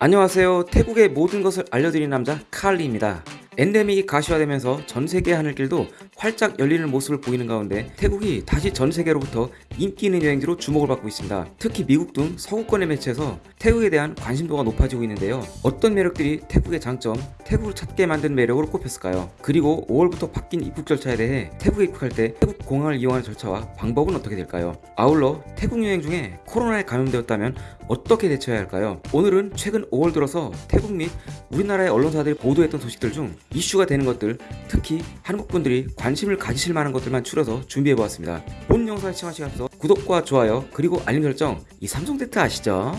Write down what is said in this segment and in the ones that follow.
안녕하세요. 태국의 모든 것을 알려드리는 남자 칼리입니다. 엔데믹이 가시화되면서 전 세계 하늘길도 활짝 열리는 모습을 보이는 가운데 태국이 다시 전 세계로부터 인기 있는 여행지로 주목을 받고 있습니다. 특히 미국 등 서구권의 매체에서 태국에 대한 관심도가 높아지고 있는데요. 어떤 매력들이 태국의 장점, 태국을 찾게 만든 매력으로 꼽혔을까요? 그리고 5월부터 바뀐 입국 절차에 대해 태국에 입국할 때 태국 공항을 이용하는 절차와 방법은 어떻게 될까요? 아울러 태국 여행 중에 코로나에 감염되었다면 어떻게 대처해야 할까요? 오늘은 최근 5월 들어서 태국 및 우리나라의 언론사들이 보도했던 소식들 중 이슈가 되는 것들 특히 한국 분들이 관심을 가지실 만한 것들만 추려서 준비해보았습니다. 본 영상을 시청하시기 앞서 구독과 좋아요 그리고 알림 설정 이 삼성 대트 아시죠?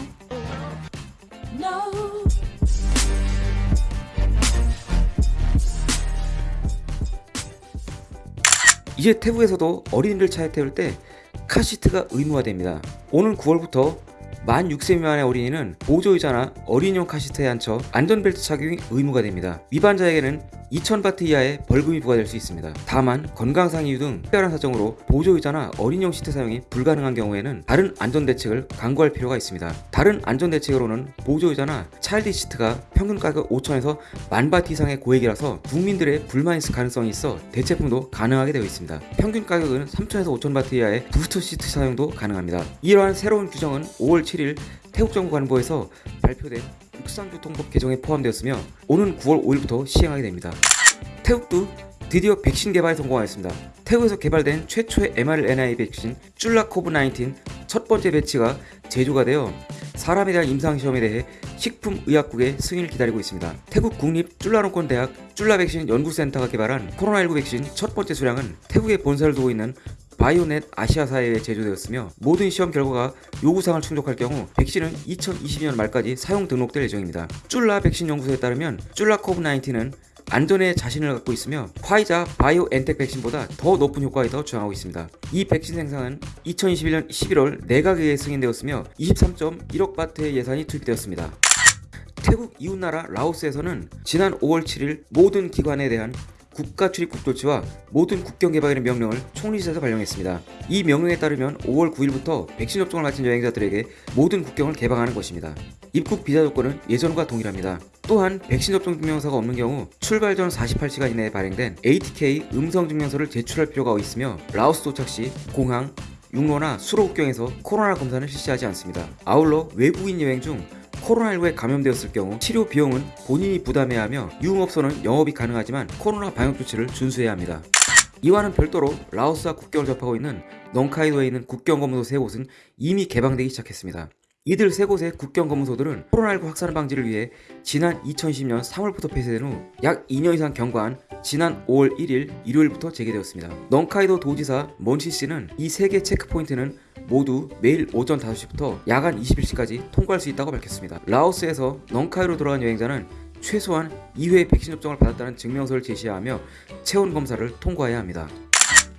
이제 태국에서도 어린이를 차에 태울 때 카시트가 의무화됩니다. 오는 9월부터 만 6세 미만의 어린이는 보조의자나 어린이용 카시트에 앉혀 안전벨트 착용이 의무가 됩니다. 위반자에게는 2,000바트 이하의 벌금이 부과될 수 있습니다. 다만 건강상 이유 등 특별한 사정으로 보조의자나 어린이용 시트 사용이 불가능한 경우에는 다른 안전대책을 강구할 필요가 있습니다. 다른 안전대책으로는 보조의자나 child seat가 평균 가격 5,000에서 만바트 이상의 고액이라서 국민들의 불만이 있을 가능성이 있어 대체품도 가능하게 되어 있습니다. 평균 가격은 3,000에서 5,000바트 이하의 booster seat 사용도 가능합니다. 이러한 새로운 규정은 5월 7일 태국 정부 관보에서 발표된 육상교통법 개정에 포함되었으며 오는 9월 5일부터 시행하게 됩니다. 태국도 드디어 백신 개발에 성공하였습니다. 태국에서 개발된 최초의 mRNA 백신 쫄라코브19 첫 번째 배치가 제조가 되어 사람에 대한 임상시험에 대해 식품의약국의 승인을 기다리고 있습니다. 태국 국립 쫄라롱콘 대학 쫄라백신 연구센터가 개발한 코로나19 백신 첫 번째 수량은 태국에 본사를 두고 있는 바이오넷 아시아사에 제조되었으며 모든 시험 결과가 요구사항을 충족할 경우 백신은 2022년 말까지 사용 등록될 예정입니다. 쫄라 백신 연구소에 따르면 쫄라코브19는 안전에 자신을 갖고 있으며 화이자 바이오엔텍 백신보다 더 높은 효과에 더 주장하고 있습니다. 이 백신 생산은 2021년 11월 내각에 승인되었으며 23.1억 바트의 예산이 투입되었습니다. 태국 이웃나라 라오스에서는 지난 5월 7일 모든 기관에 대한 국가 출입국 조치와 모든 국경 개방이라는 명령을 총리실에서 발령했습니다. 이 명령에 따르면 5월 9일부터 백신 접종을 마친 여행자들에게 모든 국경을 개방하는 것입니다. 입국 비자 조건은 예전과 동일합니다. 또한 백신 접종 증명서가 없는 경우 출발 전 48시간 이내에 발행된 ATK 음성 증명서를 제출할 필요가 있으며 라오스 도착 시 공항, 육로나 수로 국경에서 코로나 검사는 실시하지 않습니다. 아울러 외국인 여행 중 코로나19에 감염되었을 경우 치료 비용은 본인이 부담해야 하며 유흥업소는 영업이 가능하지만 코로나 방역 조치를 준수해야 합니다. 이와는 별도로 라오스와 국경을 접하고 있는 넝카이도에 있는 국경 검문소 세 곳은 이미 개방되기 시작했습니다. 이들 세 곳의 국경검문소들은 코로나19 확산 방지를 위해 지난 2010년 3월부터 폐쇄된 후 약 2년 이상 경과한 지난 5월 1일 일요일부터 재개되었습니다. 넝카이도 도지사 먼시 씨는 이 세 개 체크포인트는 모두 매일 오전 5시부터 야간 21시까지 통과할 수 있다고 밝혔습니다. 라오스에서 넝카이로 돌아간 여행자는 최소한 2회 백신 접종을 받았다는 증명서를 제시하며 체온 검사를 통과해야 합니다.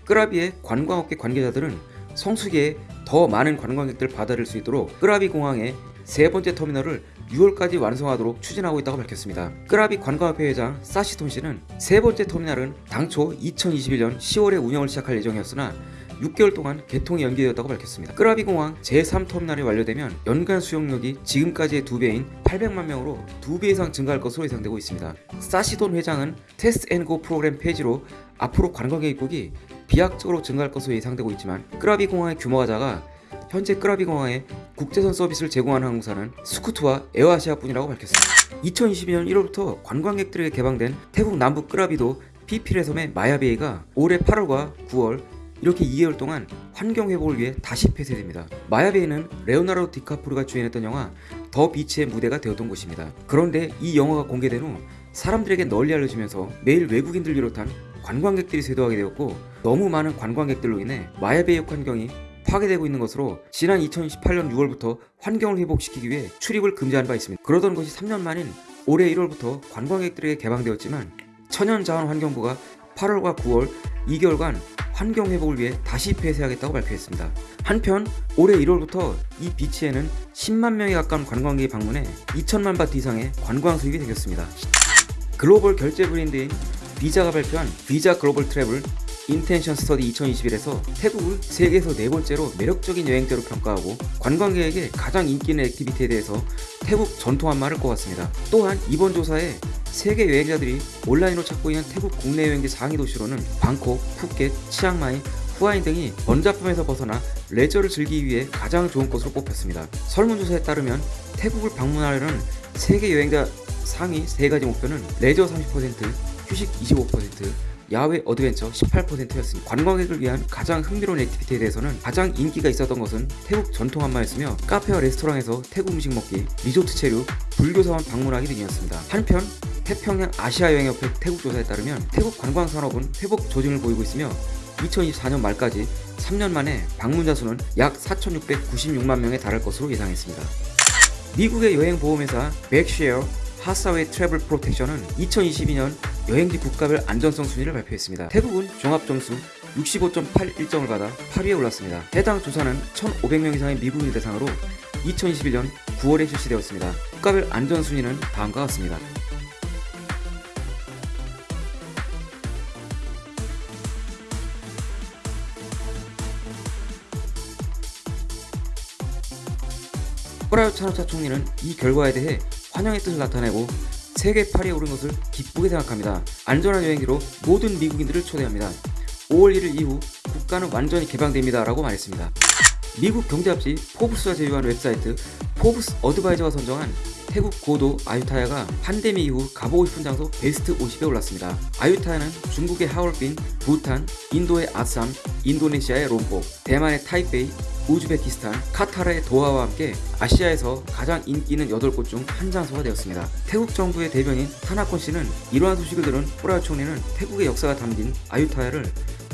끄라비의 관광업계 관계자들은 성수기에 더 많은 관광객들을 받아들일 수 있도록 끄라비 공항의 세 번째 터미널을 6월까지 완성하도록 추진하고 있다고 밝혔습니다. 끄라비 관광협회 회장 사시톤 씨는 세 번째 터미널은 당초 2021년 10월에 운영을 시작할 예정이었으나 6개월 동안 개통이 연기되었다고 밝혔습니다. 끄라비 공항 제3터미널이 완료되면 연간 수용력이 지금까지의 2배인 800만 명으로 2배 이상 증가할 것으로 예상되고 있습니다. 사시돈 회장은 테스트 앤고 프로그램 폐지로 앞으로 관광객 입국이 비약적으로 증가할 것으로 예상되고 있지만 끄라비 공항의 규모가 작아 현재 끄라비 공항에 국제선 서비스를 제공하는 항공사는 스쿠트와 에어아시아 뿐이라고 밝혔습니다. 2022년 1월부터 관광객들에게 개방된 태국 남부 끄라비도 피피레 섬의 마야베이가 올해 8월과 9월 이렇게 2개월 동안 환경 회복을 위해 다시 폐쇄됩니다. 마야베이는 레오나르도 디카프리오가 주연했던 영화 더 비치의 무대가 되었던 곳입니다. 그런데 이 영화가 공개된 후 사람들에게 널리 알려지면서 매일 외국인들 비롯한 관광객들이 쇄도하게 되었고 너무 많은 관광객들로 인해 마야베이 환경이 파괴되고 있는 것으로 지난 2018년 6월부터 환경을 회복시키기 위해 출입을 금지한 바 있습니다. 그러던 것이 3년 만인 올해 1월부터 관광객들에게 개방되었지만 천연자원환경부가 8월과 9월 2개월간 환경 회복을 위해 다시 폐쇄하겠다고 발표했습니다. 한편 올해 1월부터 이 비치에는 10만 명에 가까운 관광객이 방문해 2천만 바트 이상의 관광 수입이 생겼습니다. 글로벌 결제 브랜드인 비자가 발표한 Visa Global Travel Intention Study 2021에서 태국을 세계에서 네 번째로 매력적인 여행지로 평가하고 관광객에게 가장 인기 있는 activity에 대해서 태국 전통 안마를 꼽았습니다. 또한 이번 조사에 세계 여행자들이 온라인으로 찾고 있는 태국 국내 여행지 상위 도시로는 방콕, 푸켓, 치앙마이, 후아힌 등이 번잡함에서 벗어나 레저를 즐기기 위해 가장 좋은 곳으로 뽑혔습니다. 설문조사에 따르면 태국을 방문하려는 세계 여행자 상위 3가지 목표는 레저 30%, 휴식 25%, 야외 adventure 18%였습니다. 관광객을 위한 가장 흥미로운 activity에 대해서는 가장 인기가 있었던 것은 태국 전통 안마였으며 카페와 레스토랑에서 태국 음식 먹기, 리조트 체류, 불교사원 방문하기 등이었습니다. 한편 태평양 아시아 여행협회 태국 조사에 따르면 태국 관광 산업은 회복 조짐을 보이고 있으며 2024년 말까지 3년 만에 방문자 수는 약 4,696만 명에 달할 것으로 예상했습니다. 미국의 여행보험회사 백쉐어 하사웨이 트래블 프로텍션은 2022년 여행지 국가별 안전성 순위를 발표했습니다. 태국은 종합점수 65.81점을 받아 8위에 올랐습니다. 해당 조사는 1,500명 이상의 미국인 대상으로 2021년 9월에 실시되었습니다. 국가별 안전 순위는 다음과 같습니다. 프라윳 찬오차 총리는 이 결과에 대해 환영의 뜻을 나타내고 세계 8위에 오른 것을 기쁘게 생각합니다. 안전한 여행지로 모든 미국인들을 초대합니다. 5월 1일 이후 국가는 완전히 개방됩니다. 라고 말했습니다. 미국 경제잡지 포브스가 제휴한 웹사이트 포브스 어드바이저가 선정한 태국 고도 아유타야가 팬데믹 이후 가보고 싶은 장소 베스트 50에 올랐습니다. 아유타야는 중국의 하얼빈, 부탄, 인도의 아삼, 인도네시아의 롬복, 대만의 타이페이, 우즈베키스탄, 카타르의 도하와 함께 아시아에서 가장 인기 있는 8곳 중 한 장소가 되었습니다. 태국 정부의 대변인 타나콘 씨는 이러한 소식을 들은 뿌라요 총리는 태국의 역사가 담긴 아유타야를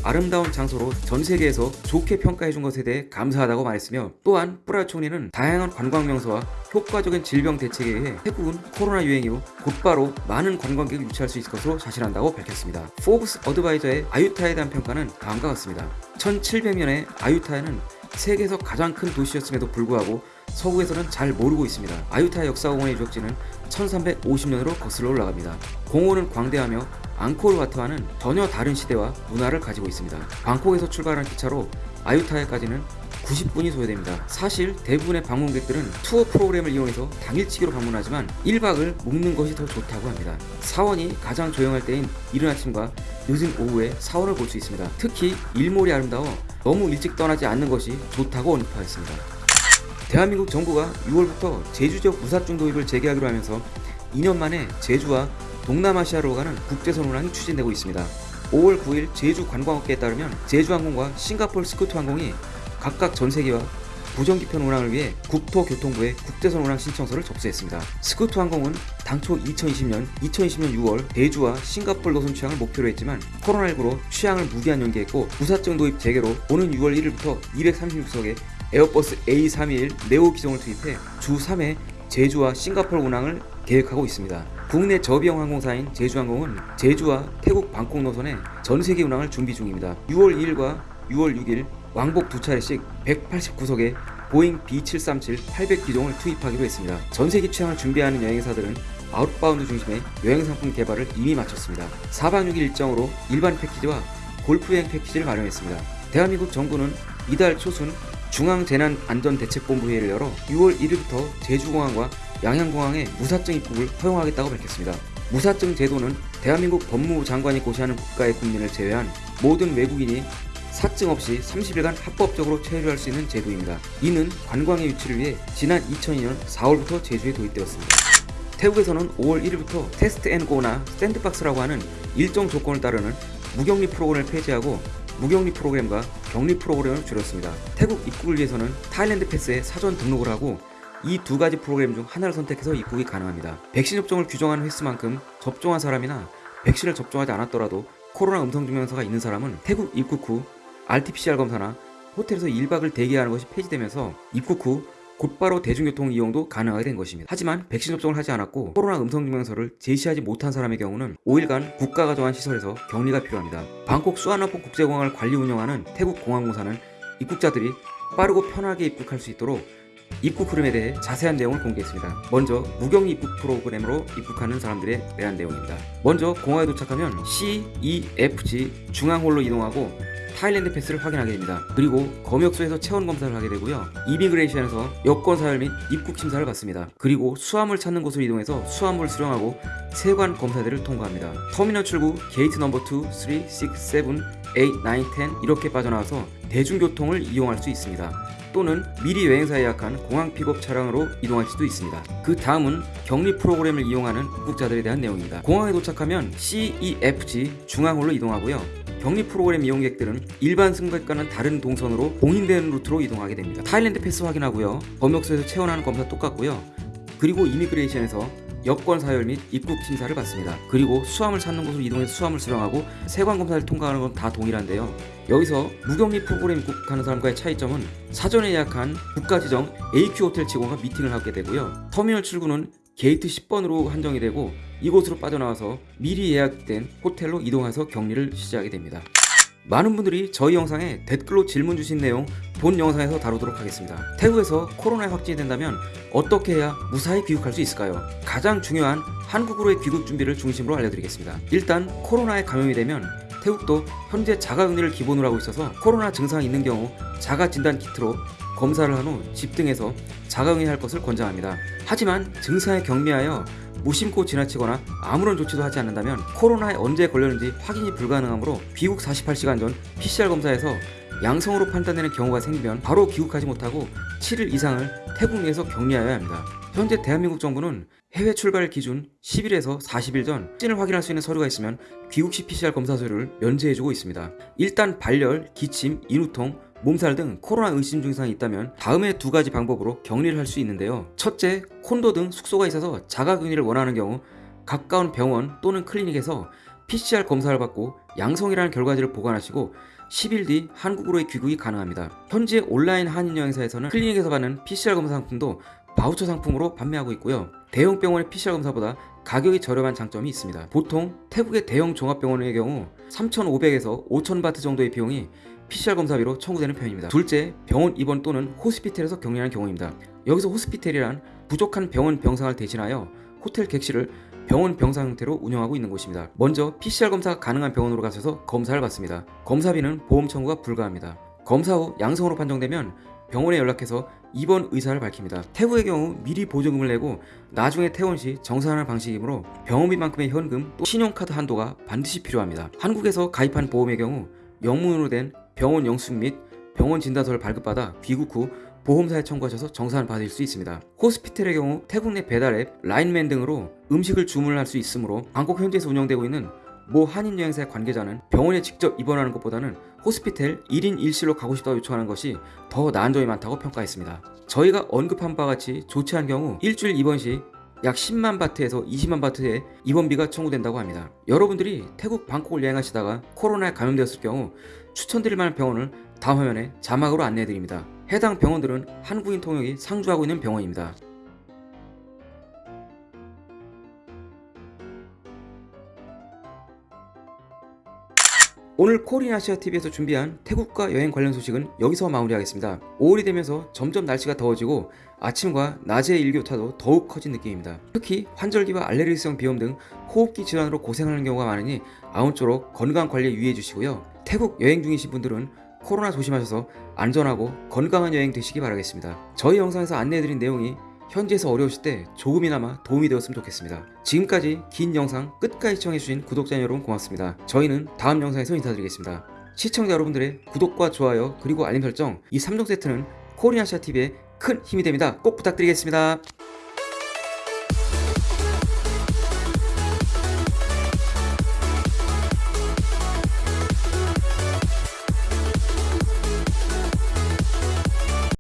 아름다운 장소로 전 세계에서 좋게 평가해준 것에 대해 감사하다고 말했으며 또한 뿌라요 총리는 다양한 관광 명소와 효과적인 질병 대책에 의해 태국은 코로나 유행 이후 곧바로 많은 관광객을 유치할 수 있을 것으로 자신한다고 밝혔습니다. 포브스 어드바이저의 아유타야에 대한 평가는 다음과 같습니다. 1700년에 아유타야는 세계에서 가장 큰 도시였음에도 불구하고 서구에서는 잘 모르고 있습니다. 아유타 역사공원의 유적지는 1350년으로 거슬러 올라갑니다. 공원은 광대하며 앙코르와트와는 전혀 다른 시대와 문화를 가지고 있습니다. 방콕에서 출발한 기차로 아유타야까지는 90분이 소요됩니다. 사실 대부분의 방문객들은 투어 프로그램을 이용해서 당일치기로 방문하지만 1박을 묵는 것이 더 좋다고 합니다. 사원이 가장 조용할 때인 이른 아침과 늦은 오후에 사원을 볼 수 있습니다. 특히 일몰이 아름다워 너무 일찍 떠나지 않는 것이 좋다고 언급하였습니다. 대한민국 정부가 6월부터 제주 지역 무사증 도입을 재개하기로 하면서 2년 만에 제주와 동남아시아로 가는 국제선 운항이 추진되고 있습니다. 5월 9일 제주 관광업계에 따르면 제주항공과 싱가폴 스쿠트항공이 각각 전세기와 부정기편 운항을 위해 국토교통부에 국제선 운항 신청서를 접수했습니다. 스쿠트 항공은 당초 2020년, 2020년 6월 제주와 싱가폴 노선 취항을 목표로 했지만 코로나19로 취항을 무기한 연기했고 무사증 도입 재개로 오는 6월 1일부터 236석의 에어버스 A321 네오 기종을 투입해 주 3회 제주와 싱가폴 운항을 계획하고 있습니다. 국내 저비용 항공사인 제주항공은 제주와 태국 방콕 노선에 전세기 운항을 준비 중입니다. 6월 2일과 6월 6일 왕복 두 차례씩 189석의 보잉 B737 800 기종을 투입하기로 했습니다. 전세기 취항을 준비하는 여행사들은 outbound 중심의 여행 상품 개발을 이미 마쳤습니다. 4박 6일 일정으로 일반 패키지와 골프 여행 패키지를 마련했습니다. 대한민국 정부는 이달 초순 중앙재난안전대책본부 회의를 열어 6월 1일부터 제주공항과 양양공항에 무사증 입국을 허용하겠다고 밝혔습니다. 무사증 제도는 대한민국 법무부 장관이 고시하는 국가의 국민을 제외한 모든 외국인이 사증 없이 30일간 합법적으로 체류할 수 있는 제도입니다. 이는 관광객 유치를 위해 지난 2002년 4월부터 제주에 도입되었습니다. 태국에서는 5월 1일부터 Test and Go나 Sandbox라고 하는 일정 조건을 따르는 무격리 프로그램을 폐지하고 무격리 프로그램과 격리 프로그램을 줄였습니다. 태국 입국을 위해서는 Thailand Pass에 사전 등록을 하고 이 두 가지 프로그램 중 하나를 선택해서 입국이 가능합니다. 백신 접종을 규정하는 횟수만큼 접종한 사람이나 백신을 접종하지 않았더라도 코로나 음성 증명서가 있는 사람은 태국 입국 후 RT-PCR 검사나 호텔에서 1박을 대기하는 것이 폐지되면서 입국 후 곧바로 대중교통 이용도 가능하게 된 것입니다. 하지만 백신 접종을 하지 않았고 코로나 음성증명서를 제시하지 못한 사람의 경우는 5일간 국가가 정한 시설에서 격리가 필요합니다. 방콕 수아나포 국제공항을 관리 운영하는 태국 공항공사는 입국자들이 빠르고 편하게 입국할 수 있도록 입국 흐름에 대해 자세한 내용을 공개했습니다. 먼저 무격리 입국 프로그램으로 입국하는 사람들에 대한 내용입니다. 먼저 공항에 도착하면 C, E, F, G 중앙홀로 이동하고 Thailand Pass를 확인하게 됩니다. 그리고 검역소에서 체온 검사를 하게 되고요. immigration에서 여권 사열 및 입국 심사를 받습니다. 그리고 수화물 찾는 곳으로 이동해서 수화물을 수령하고 세관 검사들을 통과합니다. 터미널 출구 게이트 넘버 2, 3, 6, 7, 8, 9, 10 이렇게 빠져나와서 대중교통을 이용할 수 있습니다. 또는 미리 여행사 예약한 공항 픽업 차량으로 이동할 수도 있습니다. 그 다음은 격리 프로그램을 이용하는 입국자들에 대한 내용입니다. 공항에 도착하면 CEFG 중앙홀로 이동하고요. 격리 프로그램 이용객들은 일반 승객과는 다른 동선으로 공인되는 루트로 이동하게 됩니다. Thailand Pass 확인하고요. 검역소에서 체온하는 검사 똑같고요. 그리고 immigration에서 여권 사열 및 입국 심사를 받습니다. 그리고 수하물 찾는 곳으로 이동해서 수하물 수령하고 세관 검사를 통과하는 건 다 동일한데요. 여기서 무격리 프로그램 입국하는 사람과의 차이점은 사전에 예약한 국가 지정 AQ 호텔 직원과 미팅을 하게 되고요. 터미널 출구는 게이트 10번으로 한정이 되고 이곳으로 빠져나와서 미리 예약된 호텔로 이동해서 격리를 시작하게 됩니다. 많은 분들이 저희 영상에 댓글로 질문 주신 내용 본 영상에서 다루도록 하겠습니다. 태국에서 코로나에 확진이 된다면 어떻게 해야 무사히 귀국할 수 있을까요? 가장 중요한 한국으로의 귀국 준비를 중심으로 알려드리겠습니다. 일단 코로나에 감염이 되면 태국도 현재 자가격리를 기본으로 하고 있어서 코로나 증상이 있는 경우 자가 진단 키트로 검사를 한 후 집 등에서 자가격리할 것을 권장합니다. 하지만 증상에 경미하여 무심코 지나치거나 아무런 조치도 하지 않는다면 코로나에 언제 걸렸는지 확인이 불가능하므로 귀국 48시간 전 PCR 검사에서 양성으로 판단되는 경우가 생기면 바로 귀국하지 못하고 7일 이상을 태국 내에서 격리하여야 합니다. 현재 대한민국 정부는 해외 출발 기준 10일에서 40일 전 확진을 확인할 수 있는 서류가 있으면 귀국 시 PCR 검사 서류를 면제해주고 있습니다. 일단 발열, 기침, 인후통, 몸살 등 코로나 의심 증상이 있다면 다음의 두 가지 방법으로 격리를 할 수 있는데요. 첫째, 콘도 등 숙소가 있어서 자가격리를 원하는 경우 가까운 병원 또는 클리닉에서 PCR 검사를 받고 양성이라는 결과지를 보관하시고 10일 뒤 한국으로의 귀국이 가능합니다. 현재 온라인 한인 여행사에서는 클리닉에서 받는 PCR 검사 상품도 바우처 상품으로 판매하고 있고요. 대형 병원의 PCR 검사보다 가격이 저렴한 장점이 있습니다. 보통 태국의 대형 종합병원의 경우 3,500에서 5,000바트 정도의 비용이 PCR 검사비로 청구되는 편입니다. 둘째, 병원 입원 또는 호스피텔에서 격리하는 경우입니다. 여기서 호스피텔이란 부족한 병원 병상을 대신하여 호텔 객실을 병원 병상 형태로 운영하고 있는 곳입니다. 먼저 PCR 검사가 가능한 병원으로 가셔서 검사를 받습니다. 검사비는 보험 청구가 불가합니다. 검사 후 양성으로 판정되면 병원에 연락해서 입원 의사를 밝힙니다. 태국의 경우 미리 보조금을 내고 나중에 퇴원 시 정산하는 방식이므로 병원비만큼의 현금 또 신용카드 한도가 반드시 필요합니다. 한국에서 가입한 보험의 경우 영문으로 된 병원 영수증 및 병원 진단서를 발급받아 귀국 후 보험사에 청구하셔서 정산을 받을 수 있습니다. 호스피텔의 경우 태국 내 배달앱, 라인맨 등으로 음식을 주문할 수 있으므로 방콕 현지에서 운영되고 있는 모 한인 여행사의 관계자는 병원에 직접 입원하는 것보다는 호스피텔 1인 1실로 가고 싶다고 요청하는 것이 더 나은 점이 많다고 평가했습니다. 저희가 언급한 바와 같이 좋지 않은 경우 일주일 입원 시 약 10만 바트에서 20만 바트의 입원비가 청구된다고 합니다. 여러분들이 태국 방콕을 여행하시다가 코로나에 감염되었을 경우 추천드릴 만한 병원을 다음 화면에 자막으로 안내해드립니다. 해당 병원들은 한국인 통역이 상주하고 있는 병원입니다. 오늘 코리아시아TV에서 준비한 태국과 여행 관련 소식은 여기서 마무리하겠습니다. 5월이 되면서 점점 날씨가 더워지고 아침과 낮의 일교차도 더욱 커진 느낌입니다. 특히 환절기와 알레르기성 비염 등 호흡기 질환으로 고생하는 경우가 많으니 아무쪼록 건강 관리에 유의해 주시고요. 태국 여행 중이신 분들은 코로나 조심하셔서 안전하고 건강한 여행 되시기 바라겠습니다. 저희 영상에서 안내해드린 내용이 현지에서 어려우실 때 조금이나마 도움이 되었으면 좋겠습니다. 지금까지 긴 영상 끝까지 시청해주신 구독자 여러분 고맙습니다. 저희는 다음 영상에서 인사드리겠습니다. 시청자 여러분들의 구독과 좋아요 그리고 알림 설정 이 3종 세트는 코리아시아TV에 큰 힘이 됩니다. 꼭 부탁드리겠습니다.